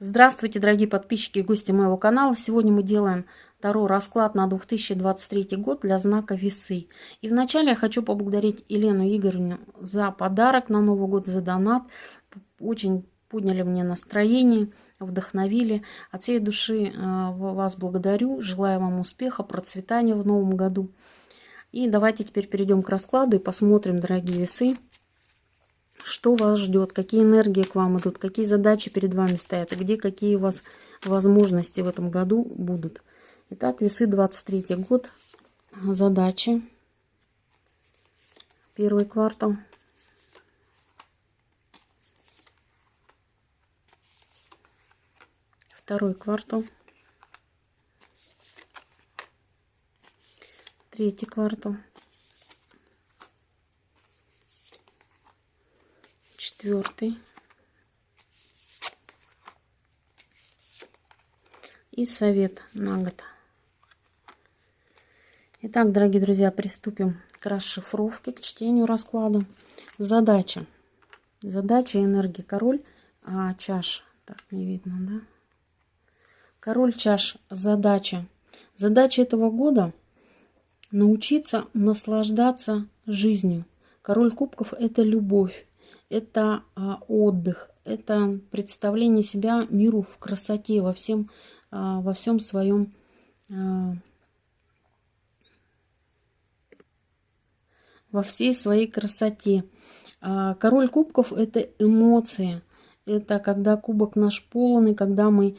Здравствуйте, дорогие подписчики и гости моего канала. Сегодня мы делаем второй расклад на 2023 год для знака Весы. И вначале я хочу поблагодарить Елену Игоревну за подарок на Новый год, за донат. Очень подняли мне настроение, вдохновили. От всей души э, вас благодарю. Желаю вам успеха, процветания в новом году. И давайте теперь перейдем к раскладу и посмотрим, дорогие весы, что вас ждет, какие энергии к вам идут, какие задачи перед вами стоят, и где какие у вас возможности в этом году будут. Итак, весы 23 год, задачи, первый квартал. Второй квартал. Третий квартал. Четвертый и совет на год. Итак, дорогие друзья, приступим к расшифровке, к чтению расклада. Задача. Задача энергии король а, чаш. Так, не видно, да? Король чаш. Задача. Задача этого года научиться наслаждаться жизнью. Король кубков – это любовь это а, отдых, это представление себя миру в красоте, во всем, а, во всем своем а, во всей своей красоте. Король кубков – это эмоции. Это когда кубок наш полный, когда мы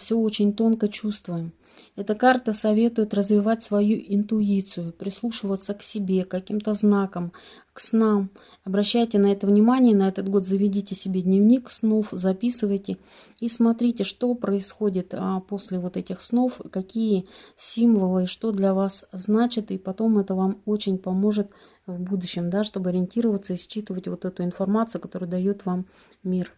все очень тонко чувствуем. Эта карта советует развивать свою интуицию, прислушиваться к себе, к каким-то знакам, к снам. Обращайте на это внимание, на этот год заведите себе дневник снов, записывайте и смотрите, что происходит а, после вот этих снов, какие символы, что для вас значит, и потом это вам очень поможет в будущем, да, чтобы ориентироваться и считывать вот эту информацию, которую дает вам мир.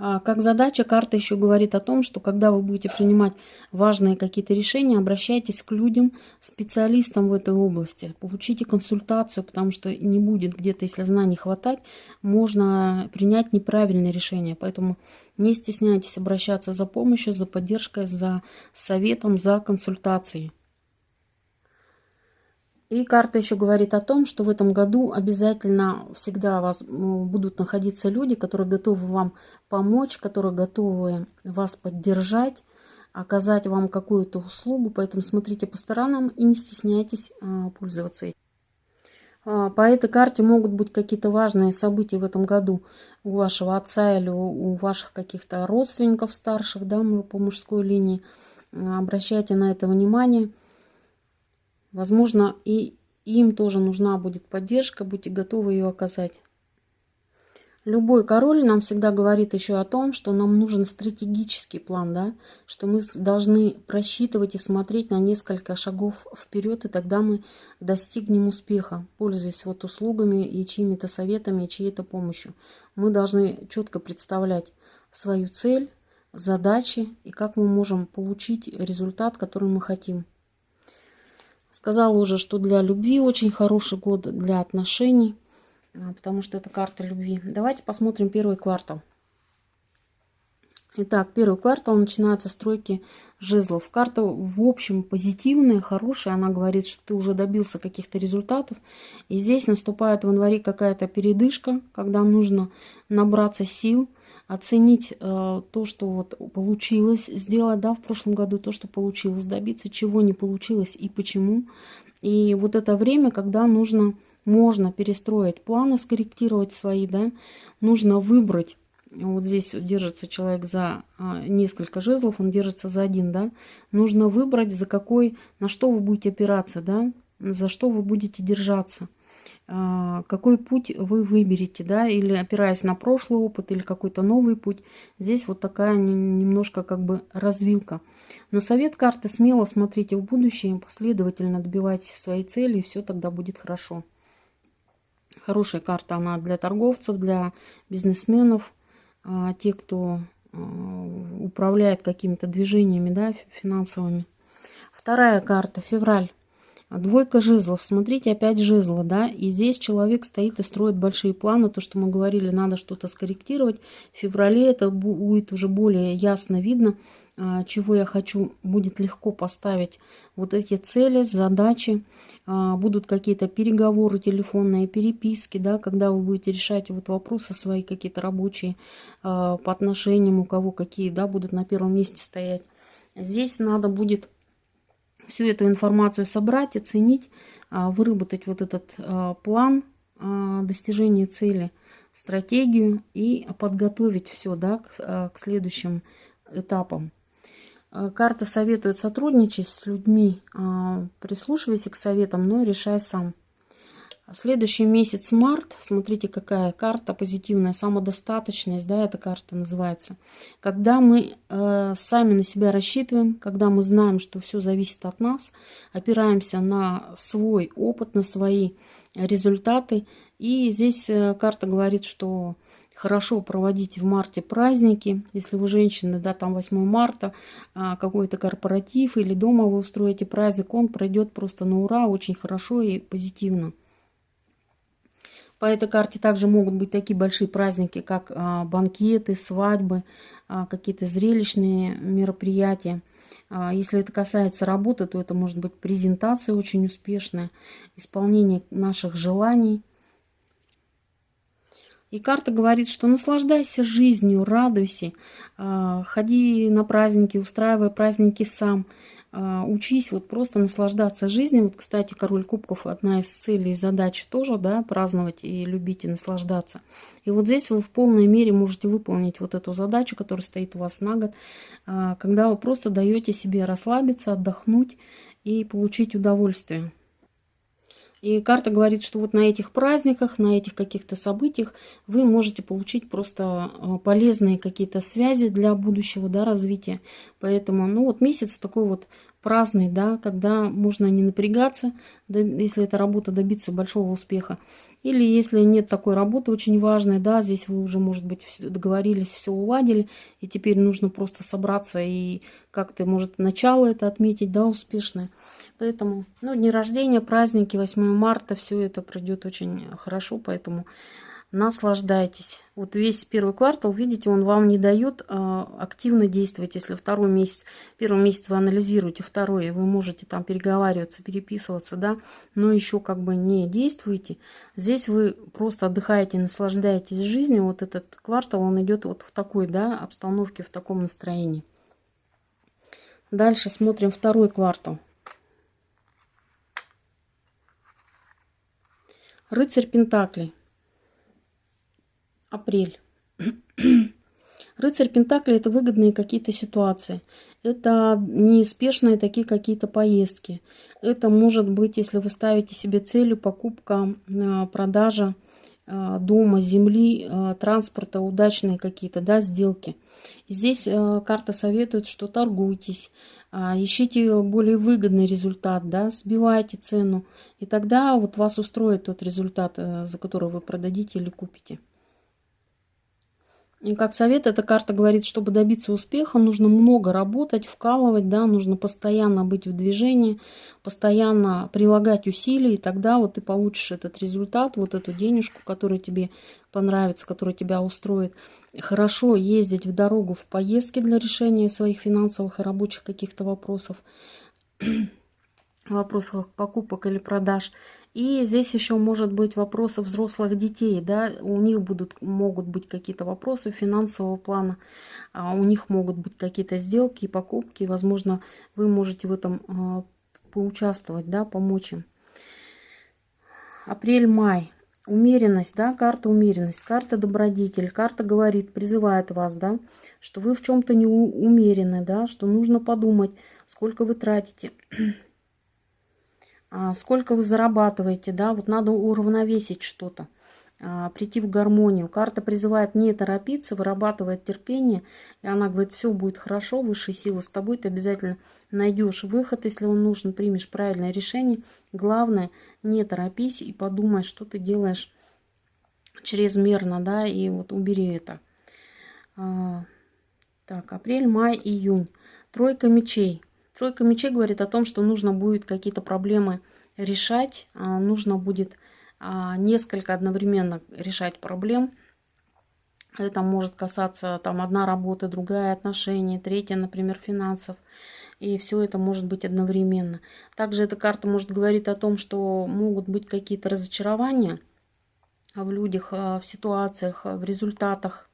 А, как задача, карта еще говорит о том, что когда вы будете принимать важные какие-то решения, обращайтесь к людям, специалистам в этой области, получите консультацию, потому что не будет где-то, если знаний хватать, можно принять неправильное решение. Поэтому не стесняйтесь обращаться за помощью, за поддержкой, за советом, за консультацией. И карта еще говорит о том, что в этом году обязательно всегда у вас будут находиться люди, которые готовы вам помочь, которые готовы вас поддержать, оказать вам какую-то услугу. Поэтому смотрите по сторонам и не стесняйтесь а, пользоваться этим. А, по этой карте могут быть какие-то важные события в этом году у вашего отца или у ваших каких-то родственников старших, да, по мужской линии. Обращайте на это внимание. Возможно, и им тоже нужна будет поддержка, будьте готовы ее оказать. Любой король нам всегда говорит еще о том, что нам нужен стратегический план, да, что мы должны просчитывать и смотреть на несколько шагов вперед, и тогда мы достигнем успеха, пользуясь вот услугами и чьими-то советами, и чьей-то помощью. Мы должны четко представлять свою цель, задачи и как мы можем получить результат, который мы хотим. Сказала уже, что для любви очень хороший год, для отношений, а, потому что это карта любви. Давайте посмотрим первый квартал. Итак, первый квартал начинается стройки жезлов. Карта в общем позитивная, хорошая. Она говорит, что ты уже добился каких-то результатов. И здесь наступает в январе какая-то передышка, когда нужно набраться сил, оценить э, то, что вот получилось сделать, да, в прошлом году, то, что получилось добиться, чего не получилось и почему. И вот это время, когда нужно, можно перестроить планы, скорректировать свои, да, нужно выбрать вот здесь держится человек за а, несколько жезлов, он держится за один, да. Нужно выбрать, за какой, на что вы будете опираться, да, за что вы будете держаться. А, какой путь вы выберете, да, или опираясь на прошлый опыт, или какой-то новый путь. Здесь вот такая немножко как бы развилка. Но совет карты смело смотрите в будущее, последовательно добивайтесь своей цели, и все тогда будет хорошо. Хорошая карта она для торговцев, для бизнесменов, а, те, кто а, управляет какими-то движениями да, финансовыми. Вторая карта, февраль. Двойка жезлов. Смотрите, опять жезлы, да. И здесь человек стоит и строит большие планы. То, что мы говорили, надо что-то скорректировать. В феврале это будет уже более ясно видно, а, чего я хочу. Будет легко поставить вот эти цели, задачи. А, будут какие-то переговоры телефонные, переписки, да, когда вы будете решать вот вопросы свои какие-то рабочие а, по отношениям, у кого какие, да, будут на первом месте стоять. Здесь надо будет всю эту информацию собрать, оценить, а, выработать вот этот а, план а, достижения цели, стратегию и подготовить все да, к, к следующим этапам. Карта советует сотрудничать с людьми, прислушивайся к советам, но решай сам. Следующий месяц март, смотрите, какая карта позитивная, самодостаточность, да, эта карта называется. Когда мы э, сами на себя рассчитываем, когда мы знаем, что все зависит от нас, опираемся на свой опыт, на свои результаты. И здесь э, карта говорит, что хорошо проводить в марте праздники. Если вы женщины, да, там 8 марта, э, какой-то корпоратив или дома вы устроите праздник, он пройдет просто на ура, очень хорошо и позитивно. По этой карте также могут быть такие большие праздники, как а, банкеты, свадьбы, а, какие-то зрелищные мероприятия. А, если это касается работы, то это может быть презентация очень успешная, исполнение наших желаний. И карта говорит, что наслаждайся жизнью, радуйся, ходи на праздники, устраивай праздники сам. А, учись вот просто наслаждаться жизнью. Вот, кстати, король кубков одна из целей и задач тоже, да, праздновать и любить и наслаждаться. И вот здесь вы в полной мере можете выполнить вот эту задачу, которая стоит у вас на год, а, когда вы просто даете себе расслабиться, отдохнуть и получить удовольствие. И карта говорит, что вот на этих праздниках, на этих каких-то событиях вы можете получить просто а, полезные какие-то связи для будущего да, развития. Поэтому, ну вот месяц такой вот праздный, да, когда можно не напрягаться, да, если эта работа добиться большого успеха. Или если нет такой работы очень важной, да, здесь вы уже, может быть, договорились, все уладили, и теперь нужно просто собраться и как-то, может, начало это отметить, да, успешное. Поэтому, ну, дни рождения, праздники, 8 марта, все это пройдет очень хорошо, поэтому наслаждайтесь. Вот весь первый квартал, видите, он вам не дает э, активно действовать. Если второй месяц, первый месяц вы анализируете, второй, вы можете там переговариваться, переписываться, да, но еще как бы не действуете. Здесь вы просто отдыхаете, наслаждаетесь жизнью. Вот этот квартал, он идет вот в такой, да, обстановке, в таком настроении. Дальше смотрим второй квартал. Рыцарь Пентаклей апрель. Рыцарь Пентакли – это выгодные какие-то ситуации. Это неспешные такие какие-то поездки. Это может быть, если вы ставите себе целью покупка, а, продажа а, дома, земли, а, транспорта, удачные какие-то да, сделки. Здесь карта советует, что торгуйтесь, ищите более выгодный результат, да, сбивайте цену, и тогда вот вас устроит тот результат, за который вы продадите или купите. И как совет, эта карта говорит, чтобы добиться успеха, нужно много работать, вкалывать, да, нужно постоянно быть в движении, постоянно прилагать усилия, и тогда вот ты получишь этот результат, вот эту денежку, которая тебе понравится, которая тебя устроит. Хорошо ездить в дорогу в поездки для решения своих финансовых и рабочих каких-то вопросов, вопросов покупок или продаж – и здесь еще может быть вопросы взрослых детей, да, у них будут, могут быть какие-то вопросы финансового плана, а у них могут быть какие-то сделки и покупки, возможно, вы можете в этом а, поучаствовать, да, помочь им. Апрель-май. Умеренность, да, карта умеренность, карта добродетель, карта говорит, призывает вас, да, что вы в чем-то не умерены, да, что нужно подумать, сколько вы тратите, сколько вы зарабатываете, да, вот надо уравновесить что-то, а, прийти в гармонию. Карта призывает не торопиться, вырабатывает терпение, и она говорит, все будет хорошо, высшие силы с тобой, ты обязательно найдешь выход, если он нужен, примешь правильное решение. Главное, не торопись и подумай, что ты делаешь чрезмерно, да, и вот убери это. А, так, апрель, май, июнь. Тройка мечей. Тройка мечей говорит о том, что нужно будет какие-то проблемы решать, нужно будет несколько одновременно решать проблем. Это может касаться там одна работа, другая отношения, третья, например, финансов. И все это может быть одновременно. Также эта карта может говорить о том, что могут быть какие-то разочарования в людях, в ситуациях, в результатах а,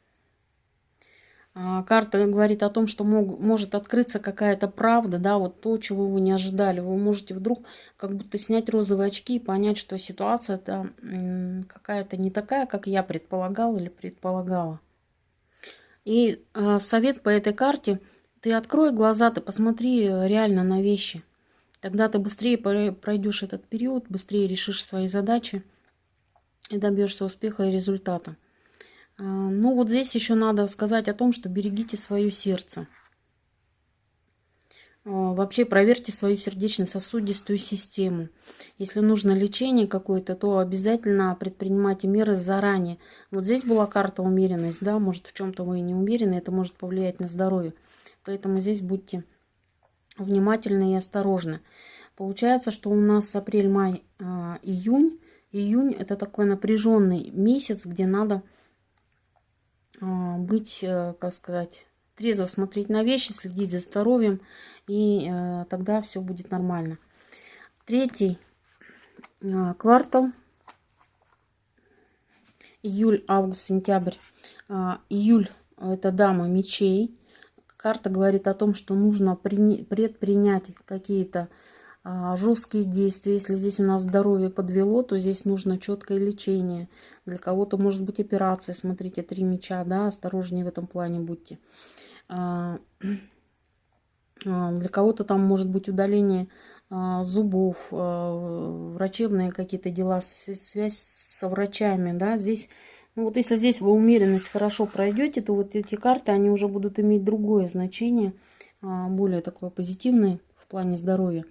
карта говорит о том, что мог, может открыться какая-то правда, да, вот то, чего вы не ожидали. Вы можете вдруг как будто снять розовые очки и понять, что ситуация это какая-то не такая, как я предполагал или предполагала. И э, совет по этой карте, ты открой глаза, ты посмотри реально на вещи. Тогда ты быстрее пройдешь этот период, быстрее решишь свои задачи и добьешься успеха и результата. А, ну вот здесь еще надо сказать о том, что берегите свое сердце. А, вообще проверьте свою сердечно-сосудистую систему. Если нужно лечение какое-то, то обязательно предпринимайте меры заранее. Вот здесь была карта умеренность, да, может в чем-то вы не умерены, это может повлиять на здоровье. Поэтому здесь будьте внимательны и осторожны. Получается, что у нас апрель, май, а, июнь. Июнь это такой напряженный месяц, где надо быть, э, как сказать, трезво смотреть на вещи, следить за здоровьем, и э, тогда все будет нормально. Третий э, квартал, июль, август, сентябрь. А, июль – это дама мечей. Карта говорит о том, что нужно предпринять какие-то а, жесткие действия. Если здесь у нас здоровье подвело, то здесь нужно четкое лечение. Для кого-то может быть операция. Смотрите, три меча, да, осторожнее в этом плане будьте. А, а, для кого-то там может быть удаление зубов, врачебные какие-то дела, связь со врачами, да, здесь ну вот если здесь вы умеренность хорошо пройдете, то вот эти карты, они уже будут иметь другое значение, более такое позитивное плане здоровья.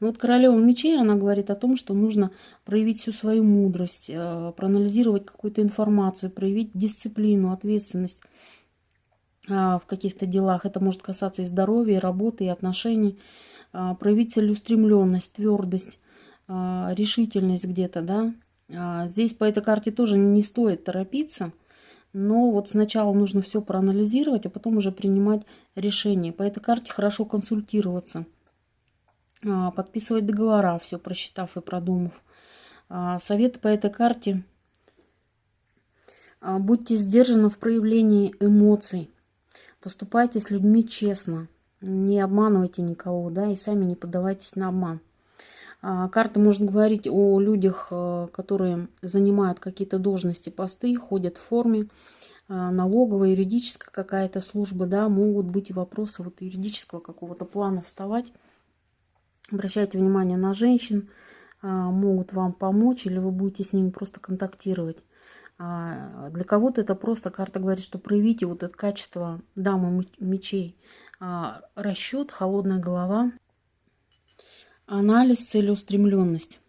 Но вот королева мечей, она говорит о том, что нужно проявить всю свою мудрость, э, проанализировать какую-то информацию, проявить дисциплину, ответственность э, в каких-то делах. Это может касаться и здоровья, и работы, и отношений. Э, проявить целеустремленность, твердость, решительность где-то, да. Здесь по этой карте тоже не стоит торопиться. Но вот сначала нужно все проанализировать, а потом уже принимать решение. По этой карте хорошо консультироваться. А, подписывать договора, все просчитав и продумав. А, советы по этой карте. А, будьте сдержаны в проявлении эмоций. Поступайте с людьми честно. Не обманывайте никого, да, и сами не поддавайтесь на обман. Карта может говорить о людях, которые занимают какие-то должности, посты, ходят в форме, налоговая, юридическая какая-то служба, да, могут быть вопросы вот юридического какого-то плана вставать. Обращайте внимание на женщин, а, могут вам помочь, или вы будете с ними просто контактировать. А, для кого-то это просто карта говорит, что проявите вот это качество дамы мечей. А, расчет, холодная голова, анализ, целеустремленность.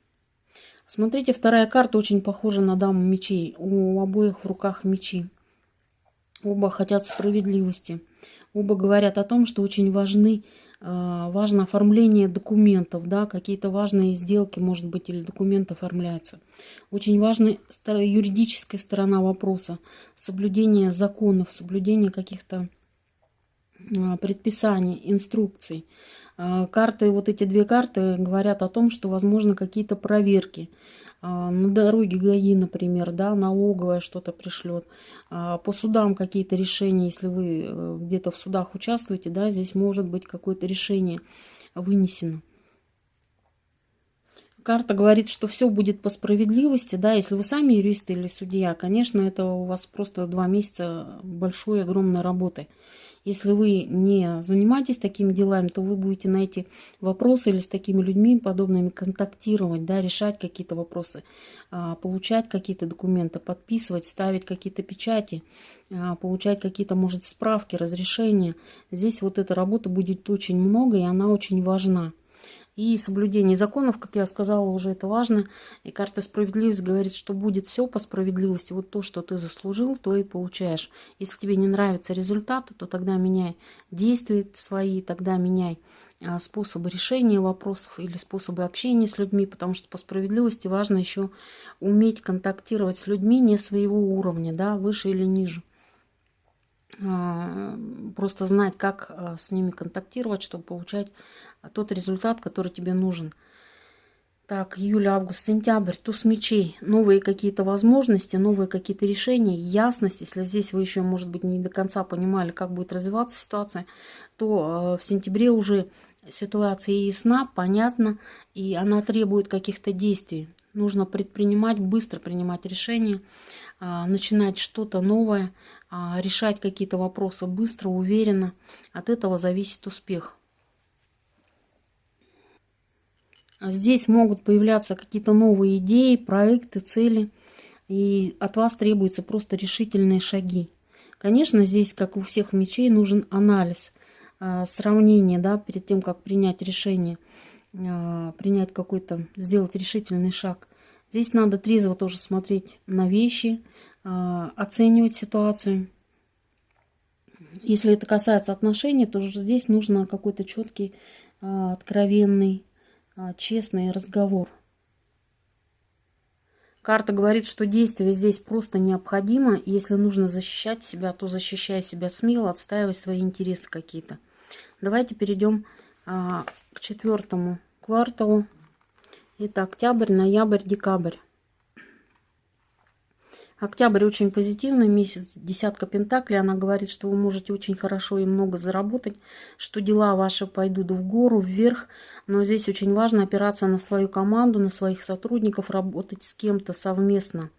Смотрите, вторая карта очень похожа на даму мечей. У обоих в руках мечи. Оба хотят справедливости. Оба говорят о том, что очень важны важно оформление документов, да, какие-то важные сделки, может быть, или документы оформляются. Очень важна юридическая сторона вопроса, соблюдение законов, соблюдение каких-то а, предписаний, инструкций. А, карты, вот эти две карты говорят о том, что возможно какие-то проверки. А, на дороге ГАИ, например, да, налоговая что-то пришлет, а, по судам какие-то решения, если вы э, где-то в судах участвуете, да, здесь может быть какое-то решение вынесено. Карта говорит, что все будет по справедливости, да, если вы сами юрист или судья, конечно, это у вас просто два месяца большой, огромной работы. Если вы не занимаетесь такими делами, то вы будете на эти вопросы или с такими людьми подобными контактировать, да, решать какие-то вопросы, а, получать какие-то документы, подписывать, ставить какие-то печати, а, получать какие-то, может, справки, разрешения. Здесь вот эта работа будет очень много, и она очень важна. И соблюдение законов, как я сказала, уже это важно. И карта справедливости говорит, что будет все по справедливости. Вот то, что ты заслужил, то и получаешь. Если тебе не нравятся результаты, то тогда меняй действия свои, тогда меняй а, способы решения вопросов или способы общения с людьми, потому что по справедливости важно еще уметь контактировать с людьми не своего уровня, да, выше или ниже. А, просто знать, как а, с ними контактировать, чтобы получать тот результат, который тебе нужен. Так, июль, август, сентябрь, туз мечей, новые какие-то возможности, новые какие-то решения, ясность. Если здесь вы еще, может быть, не до конца понимали, как будет развиваться ситуация, то э, в сентябре уже ситуация ясна, понятна, и она требует каких-то действий. Нужно предпринимать, быстро принимать решения, э, начинать что-то новое, э, решать какие-то вопросы быстро, уверенно. От этого зависит успех. Здесь могут появляться какие-то новые идеи, проекты, цели. И от вас требуются просто решительные шаги. Конечно, здесь, как у всех мечей, нужен анализ, а, сравнение, да, перед тем, как принять решение, а, принять какой-то, сделать решительный шаг. Здесь надо трезво тоже смотреть на вещи, а, оценивать ситуацию. Если это касается отношений, то здесь нужно какой-то четкий, откровенный честный разговор. Карта говорит, что действие здесь просто необходимо. Если нужно защищать себя, то защищай себя смело, отстаивай свои интересы какие-то. Давайте перейдем а, к четвертому кварталу. Это октябрь, ноябрь, декабрь. Октябрь очень позитивный месяц, десятка пентаклей. Она говорит, что вы можете очень хорошо и много заработать, что дела ваши пойдут в гору, вверх. Но здесь очень важно опираться на свою команду, на своих сотрудников, работать с кем-то совместно.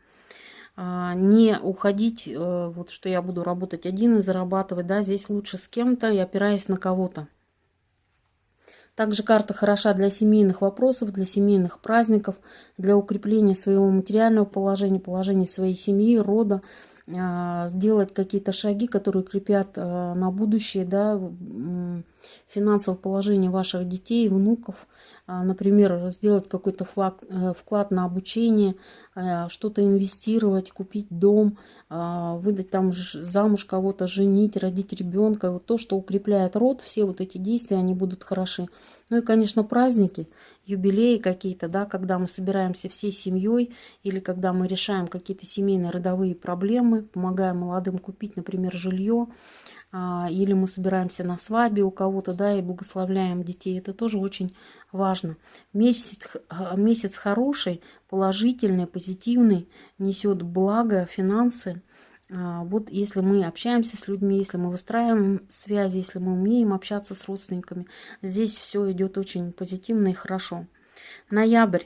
А, не уходить, э, вот что я буду работать один и зарабатывать. Да, здесь лучше с кем-то и опираясь на кого-то. Также карта хороша для семейных вопросов, для семейных праздников, для укрепления своего материального положения, положения своей семьи, рода, а, сделать какие-то шаги, которые крепят а, на будущее да, финансовое положение ваших детей, внуков, а, например, сделать какой-то э, вклад на обучение, э, что-то инвестировать, купить дом, выдать там замуж кого-то, женить, родить ребенка. Вот то, что укрепляет род, все вот эти действия, они будут хороши. Ну и, конечно, праздники, юбилеи какие-то, да, когда мы собираемся всей семьей или когда мы решаем какие-то семейные родовые проблемы, помогаем молодым купить, например, жилье, а, или мы собираемся на свадьбе у кого-то, да, и благословляем детей. Это тоже очень важно. Месяц, месяц хороший, положительный, позитивный, несет благо, финансы. А, вот если мы общаемся с людьми, если мы выстраиваем связи, если мы умеем общаться с родственниками, здесь все идет очень позитивно и хорошо. Ноябрь.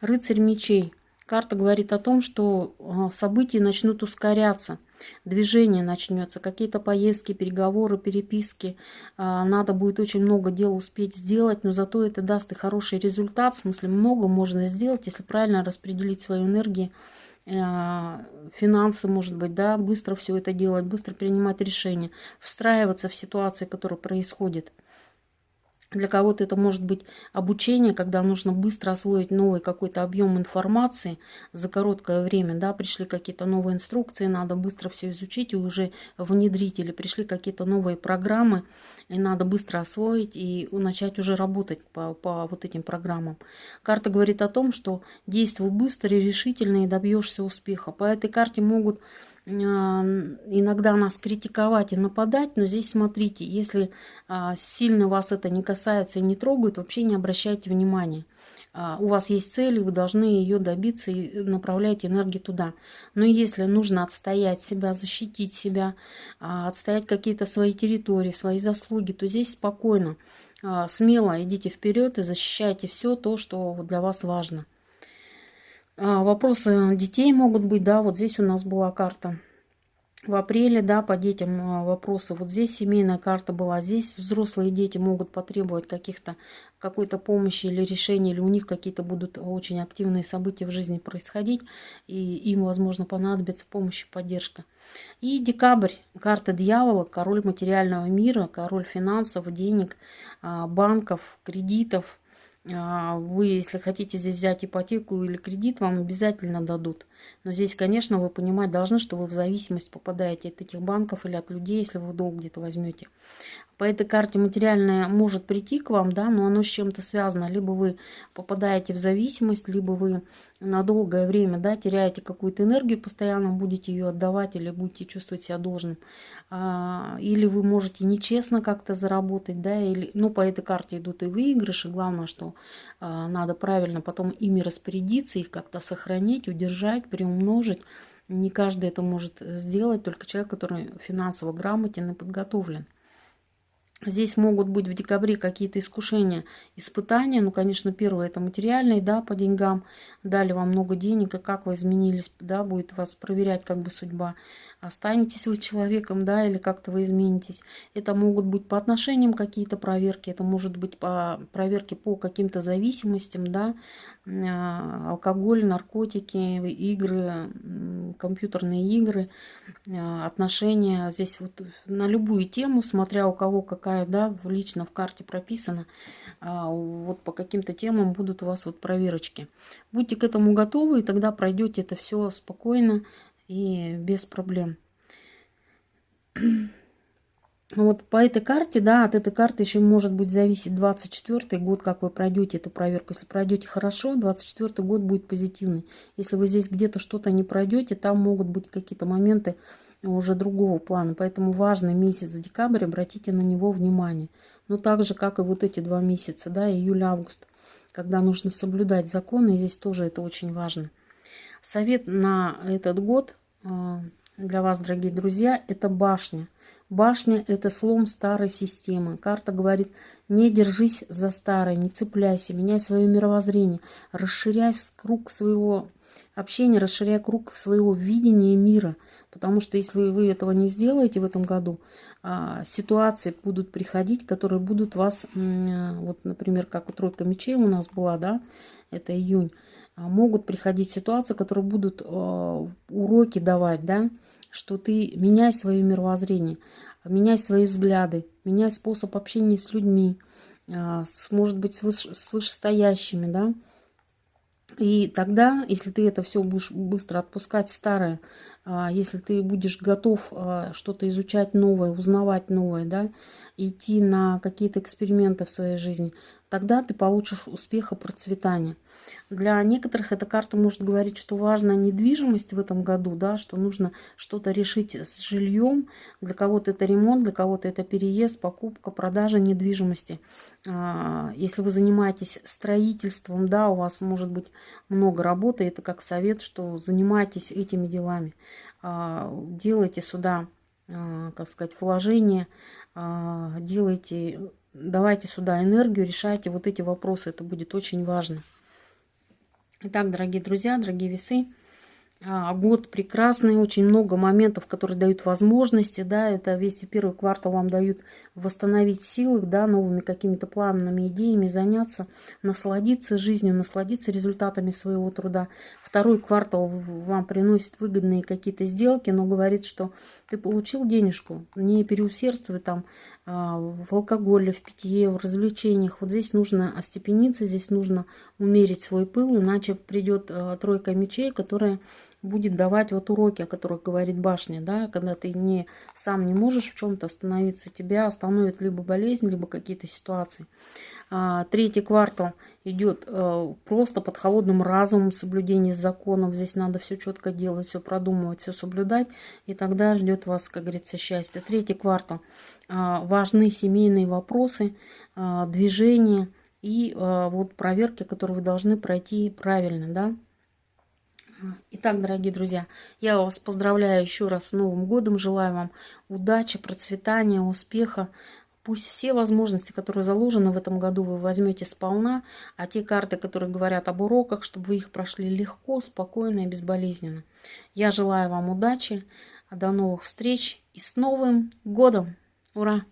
Рыцарь мечей. Карта говорит о том, что а, события начнут ускоряться движение начнется, какие-то поездки, переговоры, переписки. А, надо будет очень много дел успеть сделать, но зато это даст и хороший результат. В смысле, много можно сделать, если правильно распределить свою энергию, финансы, может быть, да, быстро все это делать, быстро принимать решения, встраиваться в ситуации, которые происходят. Для кого-то это может быть обучение, когда нужно быстро освоить новый какой-то объем информации за короткое время. Да, пришли какие-то новые инструкции, надо быстро все изучить и уже внедрить. Или пришли какие-то новые программы, и надо быстро освоить и начать уже работать по, по вот этим программам. Карта говорит о том, что действуй быстро и решительно и добьешься успеха. По этой карте могут иногда нас критиковать и нападать, но здесь смотрите, если а, сильно вас это не касается и не трогает, вообще не обращайте внимания. А, у вас есть цель, вы должны ее добиться и направляйте энергию туда. Но если нужно отстоять себя, защитить себя, а, отстоять какие-то свои территории, свои заслуги, то здесь спокойно, смело идите вперед и защищайте все то, что для вас важно. А, вопросы детей могут быть, да, вот здесь у нас была карта. В апреле, да, по детям а, вопросы. Вот здесь семейная карта была, здесь взрослые дети могут потребовать каких-то какой-то помощи или решения, или у них какие-то будут очень активные события в жизни происходить, и им, возможно, понадобится помощь и поддержка. И декабрь, карта дьявола, король материального мира, король финансов, денег, а, банков, кредитов – вы, если хотите здесь взять ипотеку или кредит, вам обязательно дадут. Но здесь, конечно, вы понимать должны, что вы в зависимость попадаете от этих банков или от людей, если вы долг где-то возьмете. По этой карте материальное может прийти к вам, да, но оно с чем-то связано. Либо вы попадаете в зависимость, либо вы на долгое время да, теряете какую-то энергию, постоянно будете ее отдавать или будете чувствовать себя должным. А, или вы можете нечестно как-то заработать, да, или, ну, по этой карте идут и выигрыши. Главное, что а, надо правильно потом ими распорядиться, их как-то сохранить, удержать, приумножить. Не каждый это может сделать, только человек, который финансово грамотен и подготовлен. Здесь могут быть в декабре какие-то искушения, испытания. Ну, конечно, первое это материальные, да, по деньгам. Дали вам много денег, и как вы изменились, да, будет вас проверять как бы судьба. Останетесь вы человеком, да, или как-то вы изменитесь. Это могут быть по отношениям какие-то проверки, это может быть по проверке по каким-то зависимостям, да, а, алкоголь, наркотики, игры, компьютерные игры, а, отношения. Здесь вот на любую тему, смотря у кого какая, да, лично в карте прописана, а, вот по каким-то темам будут у вас вот проверочки. Будьте к этому готовы, и тогда пройдете это все спокойно и без проблем. Вот по этой карте, да, от этой карты еще может быть зависеть 24 год, как вы пройдете эту проверку. Если пройдете хорошо, 24 год будет позитивный. Если вы здесь где-то что-то не пройдете, там могут быть какие-то моменты уже другого плана. Поэтому важный месяц декабрь, обратите на него внимание. Но так же, как и вот эти два месяца, да, июль-август, когда нужно соблюдать законы, и здесь тоже это очень важно. Совет на этот год а, для вас, дорогие друзья, это башня. Башня – это слом старой системы. Карта говорит, не держись за старое, не цепляйся, меняй свое мировоззрение, расширяй круг своего общения, расширяй круг своего видения мира. Потому что если вы этого не сделаете в этом году, а, ситуации будут приходить, которые будут вас, вот, например, как у тройка мечей у нас была, да, это июнь, а, могут приходить ситуации, которые будут а, уроки давать, да, что ты меняй свое мировоззрение, меняй свои взгляды, меняй способ общения с людьми, а, с, может быть, с, выше, с вышестоящими, да. И тогда, если ты это все будешь быстро отпускать старое, а, если ты будешь готов а, что-то изучать новое, узнавать новое, да, идти на какие-то эксперименты в своей жизни, тогда ты получишь успех и процветание. Для некоторых эта карта может говорить, что важна недвижимость в этом году, да, что нужно что-то решить с жильем. Для кого-то это ремонт, для кого-то это переезд, покупка, продажа недвижимости. А, если вы занимаетесь строительством, да, у вас может быть много работы, это как совет, что занимайтесь этими делами. А, делайте сюда, а, как сказать, вложения, делайте, давайте сюда энергию, решайте вот эти вопросы, это будет очень важно. Итак, дорогие друзья, дорогие весы, а, год прекрасный, очень много моментов, которые дают возможности, да, это весь первый квартал вам дают восстановить силы, да, новыми какими-то планами, идеями, заняться, насладиться жизнью, насладиться результатами своего труда. Второй квартал вам приносит выгодные какие-то сделки, но говорит, что ты получил денежку, не переусердствуй там в алкоголе, в питье, в развлечениях. Вот здесь нужно остепениться, здесь нужно умерить свой пыл, иначе придет а, тройка мечей, которая будет давать вот уроки, о которых говорит башня, да, когда ты не, сам не можешь в чем-то остановиться, тебя остановит либо болезнь, либо какие-то ситуации. А, третий квартал идет а, просто под холодным разумом соблюдение законов. Здесь надо все четко делать, все продумывать, все соблюдать. И тогда ждет вас, как говорится, счастье. Третий квартал. А, важны семейные вопросы, а, движения и а, вот проверки, которые вы должны пройти правильно, да. Итак, дорогие друзья, я вас поздравляю еще раз с Новым годом. Желаю вам удачи, процветания, успеха. Пусть все возможности, которые заложены в этом году, вы возьмете сполна, а те карты, которые говорят об уроках, чтобы вы их прошли легко, спокойно и безболезненно. Я желаю вам удачи, до новых встреч и с Новым годом! Ура!